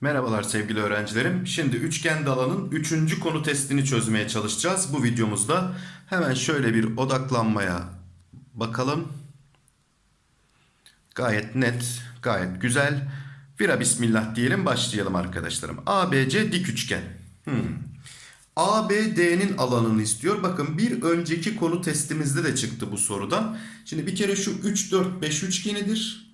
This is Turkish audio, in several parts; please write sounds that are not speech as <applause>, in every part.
Merhabalar sevgili öğrencilerim. Şimdi üçgen dalanın 3. konu testini çözmeye çalışacağız. Bu videomuzda hemen şöyle bir odaklanmaya bakalım. Gayet net, gayet güzel. Vira bismillah diyelim başlayalım arkadaşlarım. ABC dik üçgen. Hmm. ABD'nin alanını istiyor. Bakın bir önceki konu testimizde de çıktı bu sorudan. Şimdi bir kere şu 3, 4, 5 üçgenidir.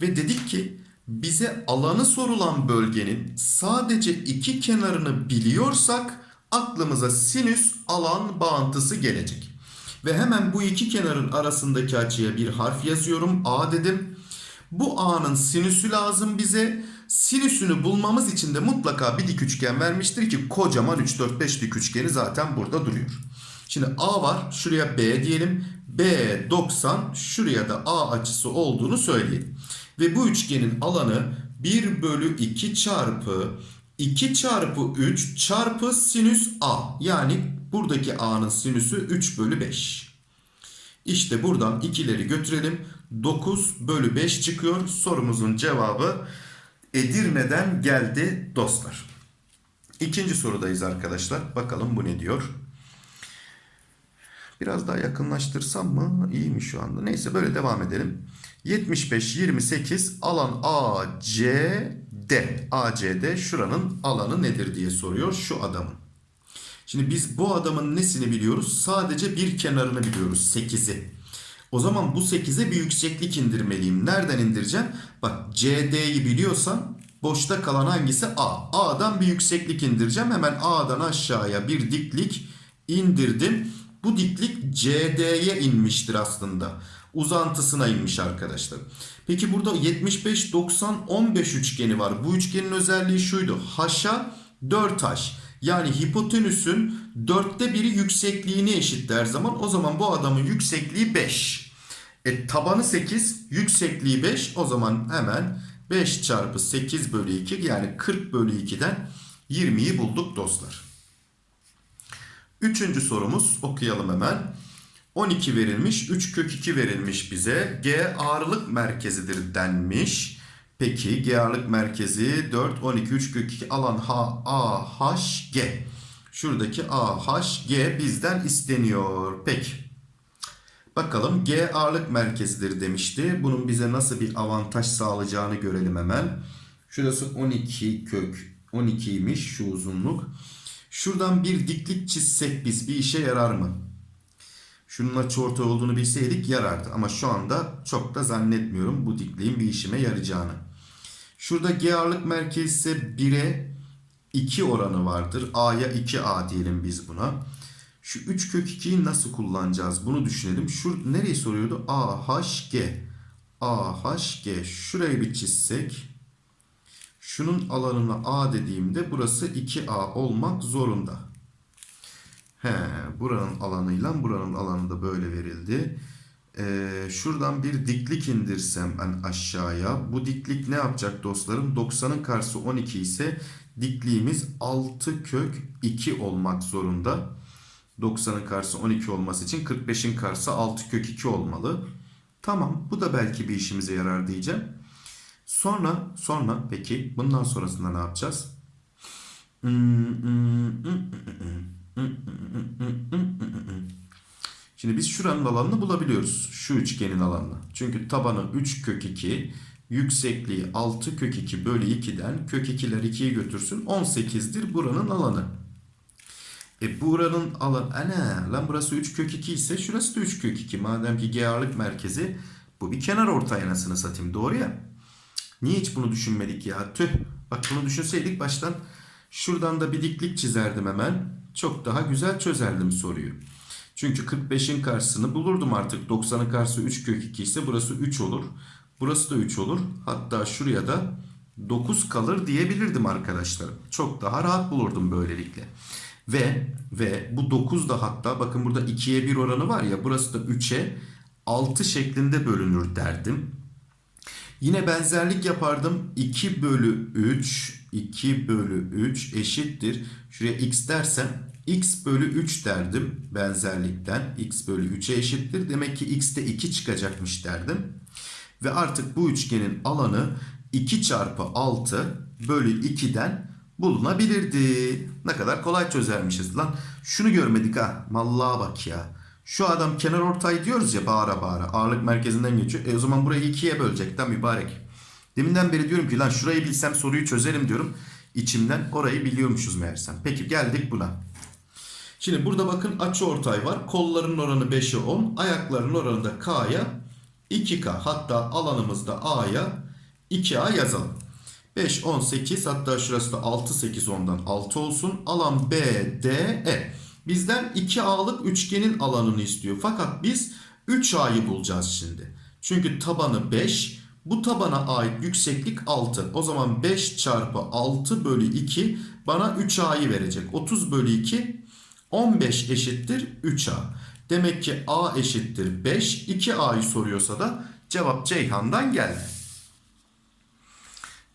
Ve dedik ki bize alanı sorulan bölgenin sadece iki kenarını biliyorsak aklımıza sinüs alan bağıntısı gelecek. Ve hemen bu iki kenarın arasındaki açıya bir harf yazıyorum. A dedim. Bu A'nın sinüsü lazım bize. Sinüsünü bulmamız için de mutlaka bir dik üçgen vermiştir ki kocaman 3, 4, 5 dik üçgeni zaten burada duruyor. Şimdi A var. Şuraya B diyelim. B 90. Şuraya da A açısı olduğunu söyleyelim. Ve bu üçgenin alanı 1 bölü 2 çarpı 2 çarpı 3 çarpı sinüs A. Yani buradaki A'nın sinüsü 3 bölü 5. İşte buradan ikileri götürelim. 9 bölü 5 çıkıyor. Sorumuzun cevabı Edirne'den geldi dostlar. İkinci sorudayız arkadaşlar. Bakalım bu ne diyor? Biraz daha yakınlaştırsam mı? İyi mi şu anda? Neyse böyle devam edelim. 75, 28 alan ACD. ACD şuranın alanı nedir diye soruyor şu adamın. Şimdi biz bu adamın nesini biliyoruz? Sadece bir kenarını biliyoruz. 8'i. O zaman bu 8'e bir yükseklik indirmeliyim. Nereden indireceğim? Bak CD'yi biliyorsan boşta kalan hangisi? A. A'dan bir yükseklik indireceğim. Hemen A'dan aşağıya bir diklik indirdim. Bu diklik CD'ye inmiştir aslında. Uzantısına inmiş arkadaşlar. Peki burada 75, 90, 15 üçgeni var. Bu üçgenin özelliği şuydu. H'a 4H. Yani hipotenüsün dörtte biri yüksekliğini eşit her zaman. O zaman bu adamın yüksekliği 5. E tabanı 8, yüksekliği 5. O zaman hemen 5 çarpı 8 bölü 2 yani 40 bölü 2'den 20'yi bulduk dostlar. Üçüncü sorumuz okuyalım hemen. 12 verilmiş, 3 kök 2 verilmiş bize. G ağırlık merkezidir denmiş. Peki G ağırlık merkezi 4, 12, 3 kök 2 alan H, A, H, G. Şuradaki A, H, G bizden isteniyor. Peki. Bakalım G ağırlık merkezidir demişti. Bunun bize nasıl bir avantaj sağlayacağını görelim hemen. Şurası 12 kök 12'ymiş şu uzunluk. Şuradan bir diklik çizsek biz bir işe yarar mı? Şunun açıortay olduğunu bilseydik yarardı. Ama şu anda çok da zannetmiyorum bu dikliğin bir işime yarayacağını. Şurada G ağırlık merkezi ise 1'e 2 oranı vardır. A'ya 2A diyelim biz buna. Şu 3 kök 2'yi nasıl kullanacağız? Bunu düşünelim. Şu nereyi soruyordu? A, H, G. A, H, G. Şurayı bir çizsek. Şunun alanına A dediğimde burası 2A olmak zorunda. He, buranın alanıyla buranın alanı da böyle verildi. Ee, şuradan bir diklik indirsem ben aşağıya. Bu diklik ne yapacak dostlarım? 90'ın karşısı 12 ise dikliğimiz 6 kök 2 olmak zorunda. 90'ın karşısı 12 olması için 45'in karşısı 6 kök 2 olmalı. Tamam bu da belki bir işimize yarar diyeceğim. Sonra sonra peki bundan sonrasında ne yapacağız? Şimdi biz şuranın alanını bulabiliyoruz. Şu üçgenin alanını. Çünkü tabanı 3 kök 2, yüksekliği 6 kök 2 bölü 2'den kök 2'ler 2'yi götürsün 18'dir buranın alanı. E buranın alanı ana lan burası 3 kök 2 ise şurası da 3 kök 2. Madem ki G ağırlık merkezi bu bir kenar ortay anasını satayım doğru ya. Niye hiç bunu düşünmedik ya? Tüh. Bak bunu düşünseydik baştan şuradan da bir diklik çizerdim hemen. Çok daha güzel çözerdim soruyu. Çünkü 45'in karşısını bulurdum artık. 90'ın karşısı 3 kök 2 ise burası 3 olur. Burası da 3 olur. Hatta şuraya da 9 kalır diyebilirdim arkadaşlar. Çok daha rahat bulurdum böylelikle. Ve ve bu 9 da hatta bakın burada 2'ye 1 oranı var ya burası da 3'e 6 şeklinde bölünür derdim. Yine benzerlik yapardım. 2 bölü 3 2 bölü 3 eşittir. Şuraya x dersem x bölü 3 derdim benzerlikten. x bölü 3'e eşittir. Demek ki x'te 2 çıkacakmış derdim. Ve artık bu üçgenin alanı 2 çarpı 6 bölü 2'den bulunabilirdi. Ne kadar kolay çözermişiz lan. Şunu görmedik ha. Mallığa bak ya. Şu adam kenar ortay diyoruz ya bağıra bağıra. Ağırlık merkezinden geçiyor. E o zaman burayı ikiye bölecekten mübarek. Deminden beri diyorum ki lan şurayı bilsem soruyu çözerim diyorum. İçimden orayı biliyormuşuz meğersem. Peki geldik buna. Şimdi burada bakın açı ortay var. Kolların oranı 5'e 10. Ayakların oranı da K'ya 2K. Hatta alanımızda A'ya 2A yazalım. 5, 10, 8 hatta şurası da 6, 8, 10'dan 6 olsun. Alan B, D, E. Bizden 2A'lık üçgenin alanını istiyor. Fakat biz 3A'yı bulacağız şimdi. Çünkü tabanı 5. Bu tabana ait yükseklik 6. O zaman 5 çarpı 6 bölü 2 bana 3A'yı verecek. 30 bölü 2 15 eşittir 3A. Demek ki A eşittir 5. 2A'yı soruyorsa da cevap Ceyhan'dan geldi.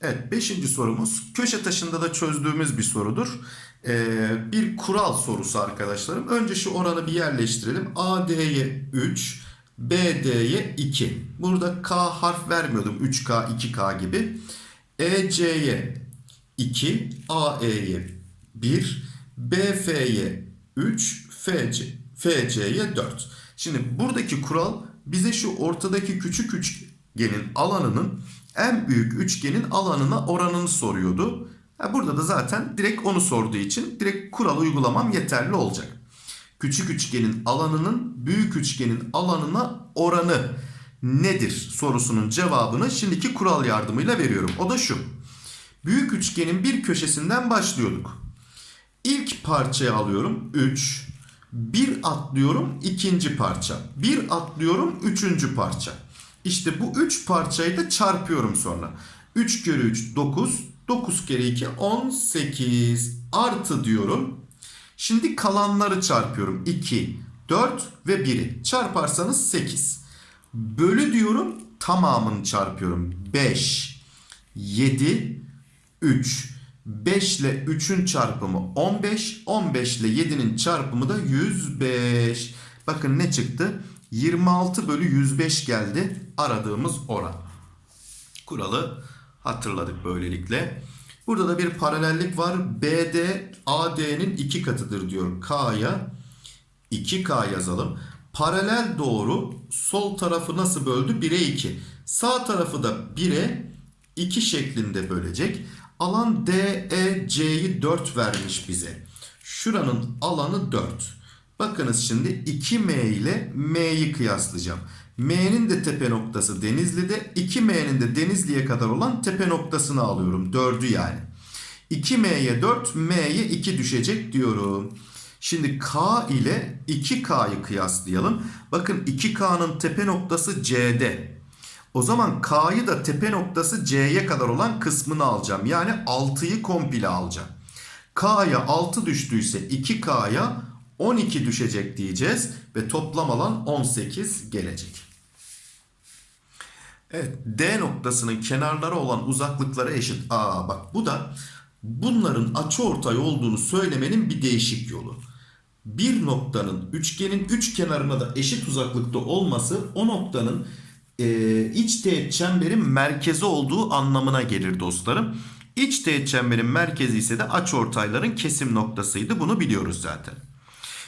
Evet 5. sorumuz köşe taşında da çözdüğümüz bir sorudur. Ee, bir kural sorusu arkadaşlarım. Önce şu oranı bir yerleştirelim. AD'ye 3, BD'ye 2. Burada K harf vermiyordum. 3K, 2K gibi. EC'ye 2, AE'ye 1, BF'ye 3, FC, FC'ye 4. Şimdi buradaki kural bize şu ortadaki küçük üçgenin alanının en büyük üçgenin alanına oranını soruyordu. Burada da zaten direkt onu sorduğu için direkt kural uygulamam yeterli olacak. Küçük üçgenin alanının büyük üçgenin alanına oranı nedir sorusunun cevabını şimdiki kural yardımıyla veriyorum. O da şu. Büyük üçgenin bir köşesinden başlıyorduk. İlk parçayı alıyorum 3. Bir atlıyorum ikinci parça. Bir atlıyorum üçüncü parça. İşte bu 3 parçayı da çarpıyorum sonra. 3 kere 3 9. 9 kere 2 18. Artı diyorum. Şimdi kalanları çarpıyorum. 2, 4 ve 1'i. Çarparsanız 8. Bölü diyorum tamamını çarpıyorum. 5, 7, 3. 5 ile 3'ün çarpımı 15. 15 ile 7'nin çarpımı da 105. Bakın ne çıktı? 26 bölü 105 geldi aradığımız oran. Kuralı hatırladık böylelikle. Burada da bir paralellik var. BD AD'nin 2 katıdır diyor. K'ya 2K yazalım. Paralel doğru sol tarafı nasıl böldü? 1'e 2. Sağ tarafı da 1'e 2 şeklinde bölecek. Alan DEC'yi 4 vermiş bize. Şuranın alanı 4. Bakınız şimdi 2M ile M'yi kıyaslayacağım. M'nin de tepe noktası Denizli'de. 2M'nin de Denizli'ye kadar olan tepe noktasını alıyorum. 4'ü yani. 2M'ye 4, M'ye 2 düşecek diyorum. Şimdi K ile 2K'yı kıyaslayalım. Bakın 2K'nın tepe noktası C'de. O zaman K'yı da tepe noktası C'ye kadar olan kısmını alacağım. Yani 6'yı komple alacağım. K'ya 6 düştüyse 2K'ya 12 düşecek diyeceğiz ve toplam alan 18 gelecek. Evet D noktasının kenarları olan uzaklıkları eşit. Aa bak bu da bunların açıortay olduğunu söylemenin bir değişik yolu. Bir noktanın üçgenin üç kenarına da eşit uzaklıkta olması o noktanın e, iç teğet çemberin merkezi olduğu anlamına gelir dostlarım. İç teğet çemberin merkezi ise de açıortayların kesim noktasıydı. Bunu biliyoruz zaten.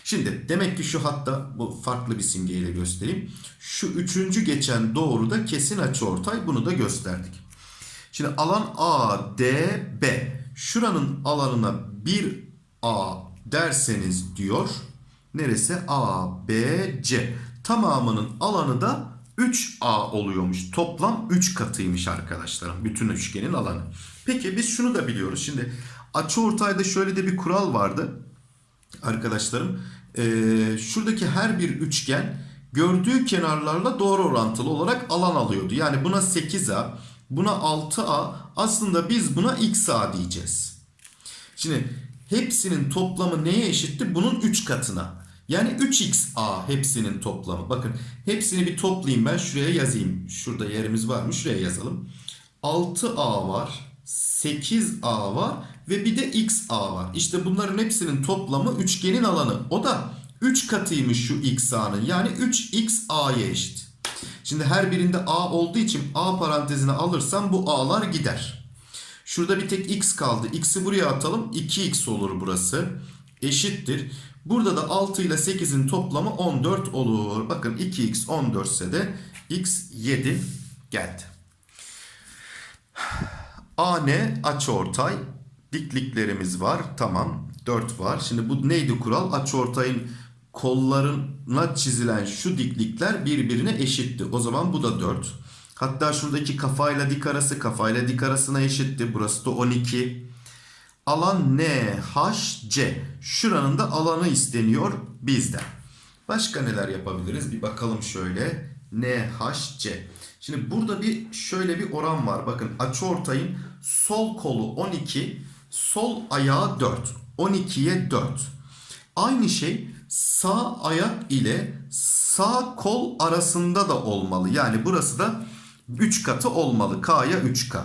Şimdi demek ki şu hatta bu farklı bir simgeyle göstereyim. Şu üçüncü geçen doğru da kesin açıortay. Bunu da gösterdik. Şimdi alan A, D, B. Şuranın alanına 1A derseniz diyor. Neresi? A, B, C. Tamamının alanı da 3A oluyormuş. Toplam 3 katıymış arkadaşlarım. Bütün üçgenin alanı. Peki biz şunu da biliyoruz. Şimdi açıortayda şöyle de bir kural vardı. Arkadaşlarım ee, şuradaki her bir üçgen gördüğü kenarlarla doğru orantılı olarak alan alıyordu. Yani buna 8A, buna 6A aslında biz buna XA diyeceğiz. Şimdi hepsinin toplamı neye eşitti? Bunun 3 katına. Yani 3xa hepsinin toplamı. Bakın hepsini bir toplayayım ben şuraya yazayım. Şurada yerimiz var mı? Şuraya yazalım. 6a var. 8a var ve bir de XA var. İşte bunların hepsinin toplamı üçgenin alanı. O da 3 katıymış şu XA'nın. Yani 3XA'ya eşit. Şimdi her birinde A olduğu için A parantezine alırsam bu A'lar gider. Şurada bir tek X kaldı. X'i buraya atalım. 2X olur burası. Eşittir. Burada da 6 ile 8'in toplamı 14 olur. Bakın 2X 14 ise de X 7 geldi. <sighs> AN açıortay dikliklerimiz var. Tamam. 4 var. Şimdi bu neydi kural? Açıortayın kollarına çizilen şu diklikler birbirine eşitti. O zaman bu da 4. Hatta şuradaki kafayla dik arası kafayla dik arasına eşitti. Burası da 12. Alan NHC. Şuranın da alanı isteniyor bizden. Başka neler yapabiliriz? Bir bakalım şöyle. NHC. Şimdi burada bir şöyle bir oran var. Bakın açıortayın sol kolu 12, sol ayağı 4. 12'ye 4. Aynı şey sağ ayak ile sağ kol arasında da olmalı. Yani burası da 3 katı olmalı. K'ya 3K.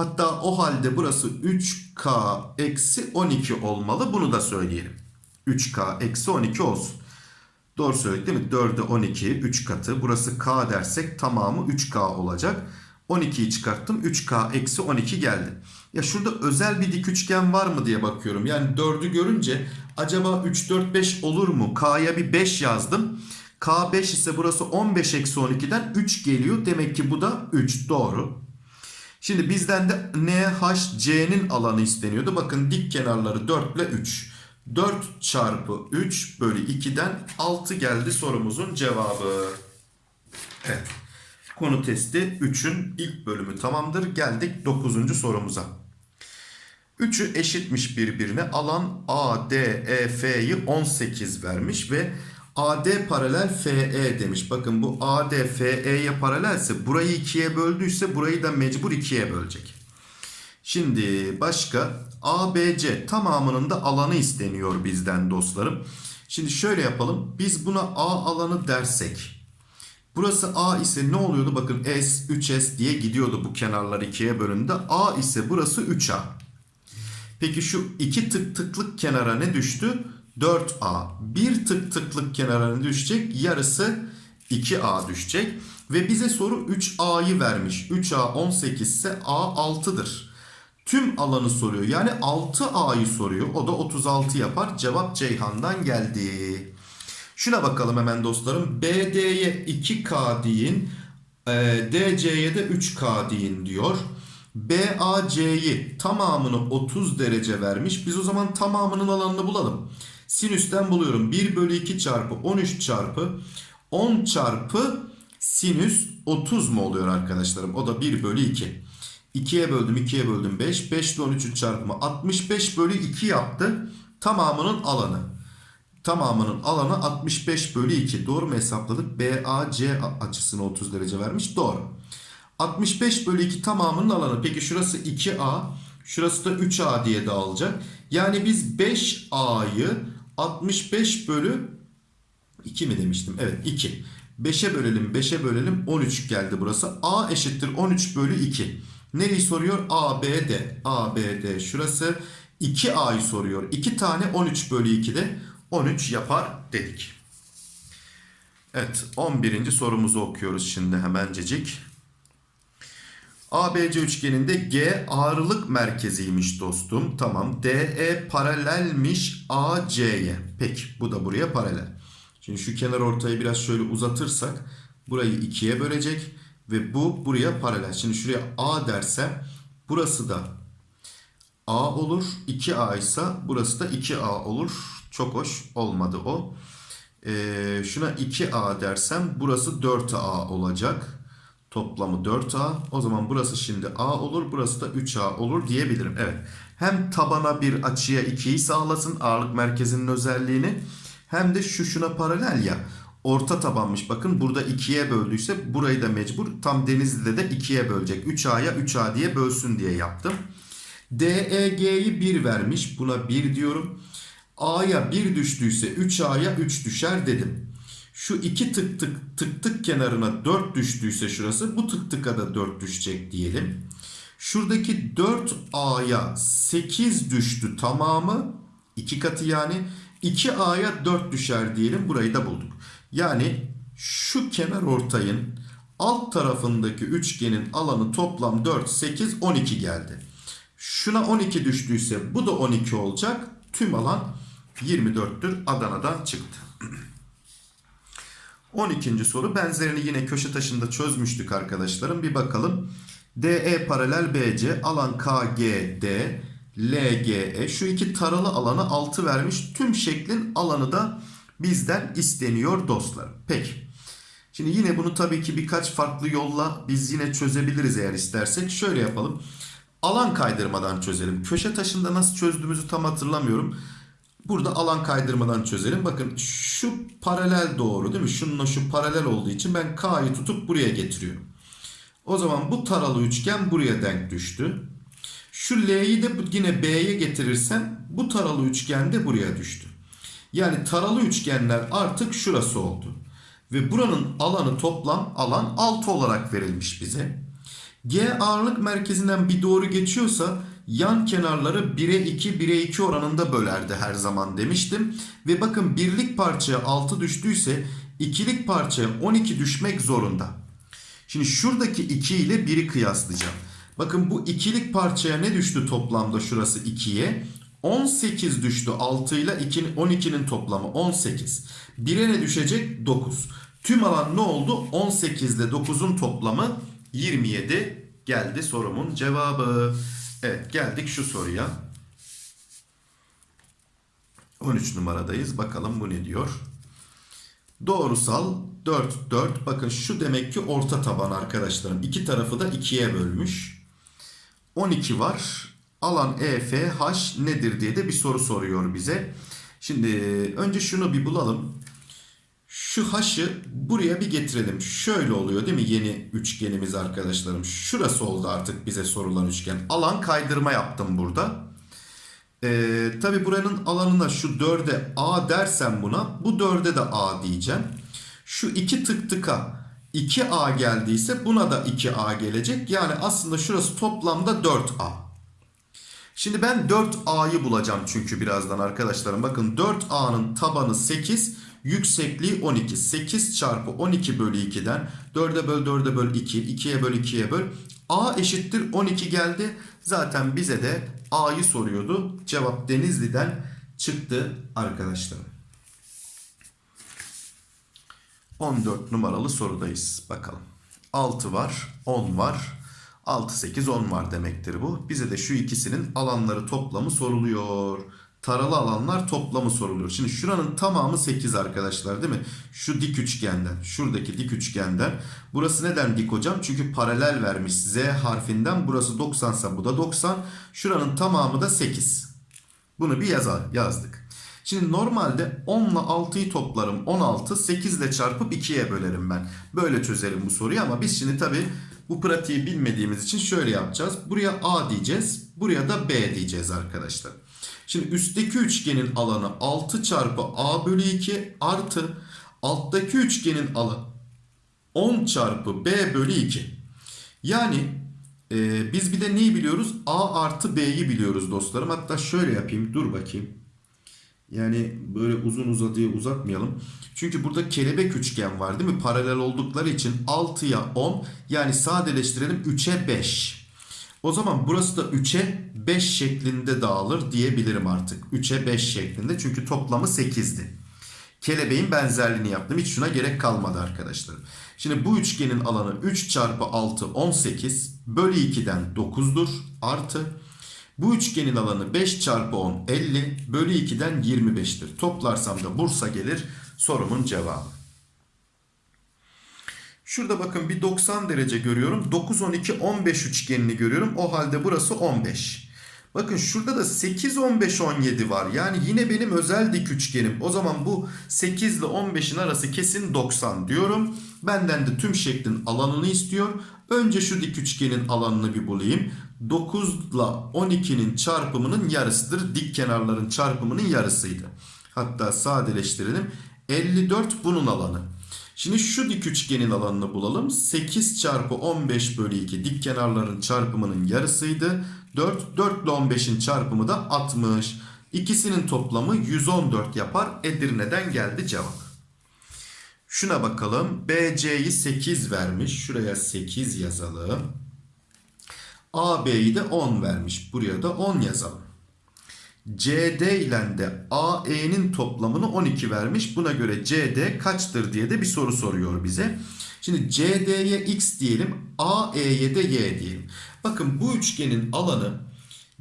Hatta o halde burası 3K eksi 12 olmalı. Bunu da söyleyelim. 3K eksi 12 olsun. Doğru söyledik değil mi? 4'e 12 3 katı. Burası K dersek tamamı 3K olacak. 12'yi çıkarttım. 3K eksi 12 geldi. Ya şurada özel bir dik üçgen var mı diye bakıyorum. Yani 4'ü görünce acaba 3, 4, 5 olur mu? K'ya bir 5 yazdım. K 5 ise burası 15 eksi 12'den 3 geliyor. Demek ki bu da 3 doğru. Şimdi bizden de NHC'nin alanı isteniyordu. Bakın dik kenarları 4 ile 3. 4 çarpı 3 bölü 2'den 6 geldi sorumuzun cevabı. Evet. Konu testi 3'ün ilk bölümü tamamdır. Geldik 9. sorumuza. 3'ü eşitmiş birbirine. Alan A, D, E, F'yi 18 vermiş ve AD paralel FE demiş. Bakın bu AD FE'ye paralelse burayı 2'ye böldüyse burayı da mecbur 2'ye bölecek. Şimdi başka ABC tamamının da alanı isteniyor bizden dostlarım. Şimdi şöyle yapalım. Biz buna A alanı dersek. Burası A ise ne oluyordu? Bakın S, 3S diye gidiyordu bu kenarlar ikiye bölündü. A ise burası 3A. Peki şu iki tık tıklık kenara ne düştü? 4A. Bir tık tıklık kenara ne düşecek? Yarısı 2A düşecek. Ve bize soru 3A'yı vermiş. 3A 18 ise A 6'dır. Tüm alanı soruyor. Yani 6A'yı soruyor. O da 36 yapar. Cevap Ceyhan'dan geldi. Şuna bakalım hemen dostlarım. BD'ye 2K deyin. E, DC'ye de 3K deyin diyor. BAC'yi tamamını 30 derece vermiş. Biz o zaman tamamının alanını bulalım. Sinüsten buluyorum. 1 bölü 2 çarpı 13 çarpı 10 çarpı sinüs 30 mu oluyor arkadaşlarım? O da 1 bölü 2. 2'ye böldüm 2'ye böldüm 5. 5 ile 13'ün çarpımı 65 bölü 2 yaptı. Tamamının alanı. Tamamının alanı 65 bölü 2. Doğru mu hesapladık? BAC açısını 30 derece vermiş. Doğru. 65 bölü 2 tamamının alanı. Peki şurası 2A. Şurası da 3A diye dağılacak. Yani biz 5A'yı 65 bölü 2 mi demiştim? Evet 2. 5'e bölelim 5'e bölelim 13 geldi burası. A eşittir 13 bölü 2. Nereyi soruyor? ABD. ABD şurası 2A'yı soruyor. 2 tane 13 bölü 2'de 13 yapar dedik. Evet 11. sorumuzu okuyoruz şimdi hemencecik. ABC üçgeninde G ağırlık merkeziymiş dostum. Tamam. DE paralelmiş AC'ye. Peki bu da buraya paralel. Şimdi şu kenar ortayı biraz şöyle uzatırsak burayı ikiye bölecek ve bu buraya paralel. Şimdi şuraya A dersem burası da A olur. 2A ise burası da 2A olur. Çok hoş olmadı o. Ee, şuna 2A dersem burası 4A olacak. Toplamı 4A. O zaman burası şimdi A olur. Burası da 3A olur diyebilirim. Evet. Hem tabana bir açıya 2'yi sağlasın ağırlık merkezinin özelliğini. Hem de şu şuna paralel ya. Orta tabanmış. Bakın burada 2'ye böldüyse burayı da mecbur. Tam Denizli'de de 2'ye bölecek. 3A'ya 3A diye bölsün diye yaptım. DEG'yi 1 vermiş. Buna 1 diyorum. A'ya 1 düştüyse 3A'ya 3 düşer dedim. Şu iki tık tık tık tık kenarına 4 düştüyse şurası bu tık tıka da 4 düşecek diyelim. Şuradaki 4A'ya 8 düştü tamamı. 2 katı yani. 2A'ya 4 düşer diyelim. Burayı da bulduk. Yani şu kenar ortayın alt tarafındaki üçgenin alanı toplam 4, 8, 12 geldi. Şuna 12 düştüyse bu da 12 olacak. Tüm alan 24'tür. Adana'dan çıktı. 12. soru benzerini yine köşe taşında çözmüştük arkadaşlarım. Bir bakalım. DE paralel BC alan KGD LGE şu iki taralı alanı 6 vermiş. Tüm şeklin alanı da bizden isteniyor dostlarım. Peki. Şimdi yine bunu tabii ki birkaç farklı yolla biz yine çözebiliriz eğer istersek. Şöyle yapalım. Alan kaydırmadan çözelim. Köşe taşında nasıl çözdüğümüzü tam hatırlamıyorum. Burada alan kaydırmadan çözelim. Bakın şu paralel doğru değil mi? Şununla şu paralel olduğu için ben K'yı tutup buraya getiriyorum. O zaman bu taralı üçgen buraya denk düştü. Şu L'yi de yine B'ye getirirsem bu taralı üçgen de buraya düştü. Yani taralı üçgenler artık şurası oldu. Ve buranın alanı toplam alan 6 olarak verilmiş bize. G ağırlık merkezinden bir doğru geçiyorsa yan kenarları 1'e 2 1'e 2 oranında bölerdi her zaman demiştim. Ve bakın birlik parçaya 6 düştüyse ikilik parçaya 12 düşmek zorunda. Şimdi şuradaki 2 ile 1'i kıyaslayacağım. Bakın bu ikilik parçaya ne düştü toplamda şurası 2'ye? 18 düştü 6 ile 12'nin toplamı 18. 1'e ne düşecek? 9. Tüm alan ne oldu? 18 ile 9'un toplamı 27 geldi sorumun cevabı. Evet geldik şu soruya. 13 numaradayız. Bakalım bu ne diyor? Doğrusal 4 4. Bakın şu demek ki orta taban arkadaşlarım. İki tarafı da 2'ye bölmüş. 12 var. Alan EFH nedir diye de bir soru soruyor bize. Şimdi önce şunu bir bulalım. Şu h'ı buraya bir getirelim. Şöyle oluyor değil mi yeni üçgenimiz arkadaşlarım? Şurası oldu artık bize sorulan üçgen. Alan kaydırma yaptım burada. Ee, Tabi buranın alanına şu 4'e A dersem buna bu 4'e de A diyeceğim. Şu iki tık tıka 2A geldiyse buna da 2A gelecek. Yani aslında şurası toplamda 4A. Şimdi ben 4A'yı bulacağım çünkü birazdan arkadaşlarım. Bakın 4A'nın tabanı 8, yüksekliği 12. 8 çarpı 12 bölü 2'den 4'e böl 4'e böl 2, 2'ye böl 2'ye böl. A eşittir 12 geldi. Zaten bize de A'yı soruyordu. Cevap Denizli'den çıktı arkadaşlarım. 14 numaralı sorudayız. Bakalım. 6 var, 10 var. 6, 8, 10 var demektir bu. Bize de şu ikisinin alanları toplamı soruluyor. Taralı alanlar toplamı soruluyor. Şimdi şuranın tamamı 8 arkadaşlar değil mi? Şu dik üçgenden, şuradaki dik üçgenden. Burası neden dik hocam? Çünkü paralel vermiş Z harfinden. Burası 90 ise bu da 90. Şuranın tamamı da 8. Bunu bir yazar, yazdık. Şimdi normalde 10 ile 6'yı toplarım. 16, 8 ile çarpıp 2'ye bölerim ben. Böyle çözerim bu soruyu ama biz şimdi tabii bu pratiği bilmediğimiz için şöyle yapacağız. Buraya A diyeceğiz. Buraya da B diyeceğiz arkadaşlar. Şimdi üstteki üçgenin alanı 6 çarpı A bölü 2 artı alttaki üçgenin alanı 10 çarpı B bölü 2. Yani e, biz bir de neyi biliyoruz? A artı B'yi biliyoruz dostlarım. Hatta şöyle yapayım. Dur bakayım. Yani böyle uzun uzadıya uzatmayalım. Çünkü burada kelebek üçgen var değil mi? Paralel oldukları için 6'ya 10 yani sadeleştirelim 3'e 5. O zaman burası da 3'e 5 şeklinde dağılır diyebilirim artık. 3'e 5 şeklinde çünkü toplamı 8'di. Kelebeğin benzerliğini yaptım. Hiç şuna gerek kalmadı arkadaşlar. Şimdi bu üçgenin alanı 3 çarpı 6 18 bölü 2'den 9'dur artı bu üçgenin alanı 5 çarpı 10 50 bölü 2'den 25'tir. Toplarsam da Bursa gelir sorumun cevabı. Şurada bakın bir 90 derece görüyorum. 9, 12, 15 üçgenini görüyorum. O halde burası 15. Bakın şurada da 8, 15, 17 var. Yani yine benim özel dik üçgenim. O zaman bu 8 ile 15'in arası kesin 90 diyorum. Benden de tüm şeklin alanını istiyor. Önce şu dik üçgenin alanını bir bulayım. 9 ile 12'nin çarpımının yarısıdır. Dik kenarların çarpımının yarısıydı. Hatta sadeleştirelim. 54 bunun alanı. Şimdi şu dik üçgenin alanını bulalım. 8 çarpı 15 bölü 2 dik kenarların çarpımının yarısıydı. 4, 4 ile 15'in çarpımı da 60. İkisinin toplamı 114 yapar. Edirne'den geldi cevap. Şuna bakalım. BC'yi 8 vermiş. Şuraya 8 yazalım. AB'yi de 10 vermiş. Buraya da 10 yazalım. CD ile de AE'nin toplamını 12 vermiş. Buna göre CD kaçtır diye de bir soru soruyor bize. Şimdi CD'ye x diyelim, AE'ye de y diyelim. Bakın bu üçgenin alanı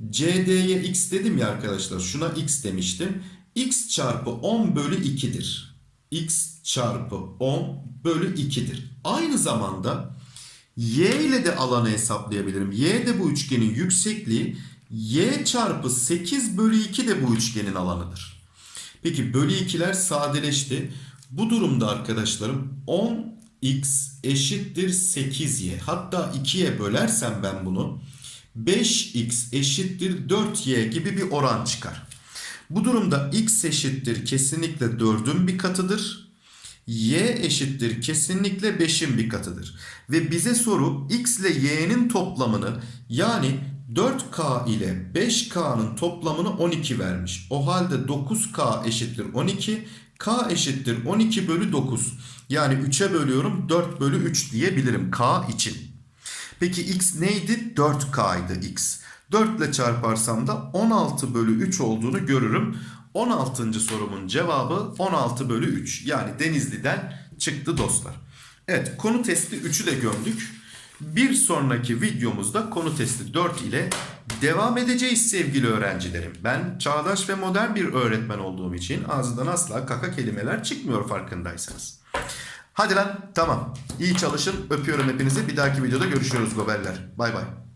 CD'ye x dedim ya arkadaşlar. Şuna x demiştim. x çarpı 10 bölü 2'dir. x çarpı 10 bölü 2'dir. Aynı zamanda y ile de alanı hesaplayabilirim. y de bu üçgenin yüksekliği y çarpı 8 bölü 2 de bu üçgenin alanıdır. Peki bölü 2'ler sadeleşti. Bu durumda arkadaşlarım 10x eşittir 8y. Hatta 2'ye bölersem ben bunu 5x eşittir 4y gibi bir oran çıkar. Bu durumda x eşittir kesinlikle 4'ün bir katıdır. Y eşittir kesinlikle 5'in bir katıdır. Ve bize soru x ile y'nin toplamını yani 4K ile 5K'nın toplamını 12 vermiş. O halde 9K eşittir 12. K eşittir 12 bölü 9. Yani 3'e bölüyorum 4 bölü 3 diyebilirim K için. Peki x neydi? 4K'ydı x. 4 ile çarparsam da 16 bölü 3 olduğunu görürüm. 16. sorumun cevabı 16 bölü 3. Yani Denizli'den çıktı dostlar. Evet konu testi 3'ü de gömdük. Bir sonraki videomuzda konu testi 4 ile devam edeceğiz sevgili öğrencilerim. Ben çağdaş ve modern bir öğretmen olduğum için ağzından asla kaka kelimeler çıkmıyor farkındaysanız. Hadi lan tamam. İyi çalışın. Öpüyorum hepinizi. Bir dahaki videoda görüşürüz goberler. Bay bay.